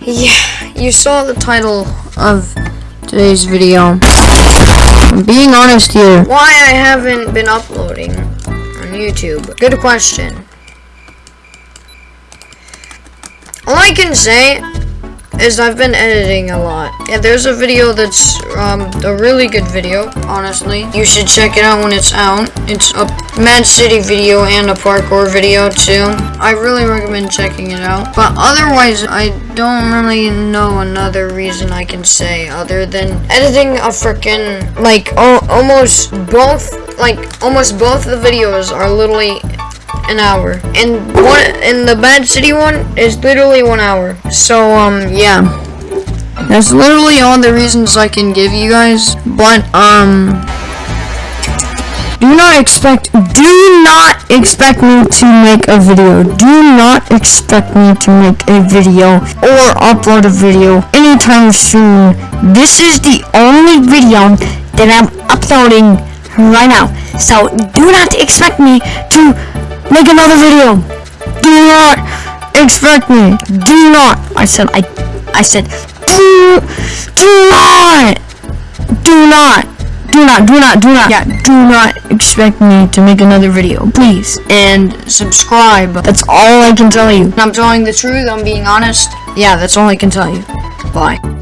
Yeah, you saw the title of today's video. I'm being honest here. Why I haven't been uploading on YouTube? Good question. All I can say is I've been editing a lot. Yeah, there's a video that's um, a really good video, honestly. You should check it out when it's out. It's a Mad City video and a parkour video too. I really recommend checking it out. But otherwise, I don't really know another reason I can say other than editing a freaking like almost both like almost both the videos are literally an hour. And one and the Mad City one is literally one hour. So um yeah. That's literally all the reasons I can give you guys. But um do not expect do not expect me to make a video. Do not expect me to make a video or upload a video anytime soon. This is the only video that I'm uploading right now. So do not expect me to Make another video. Do not expect me. Do not. I said I I said do do not. Do not. Do not do not do not. Yeah. Do not expect me to make another video please. And subscribe. That's all I can tell you. I'm telling the truth. I'm being honest. Yeah that's all I can tell you. Bye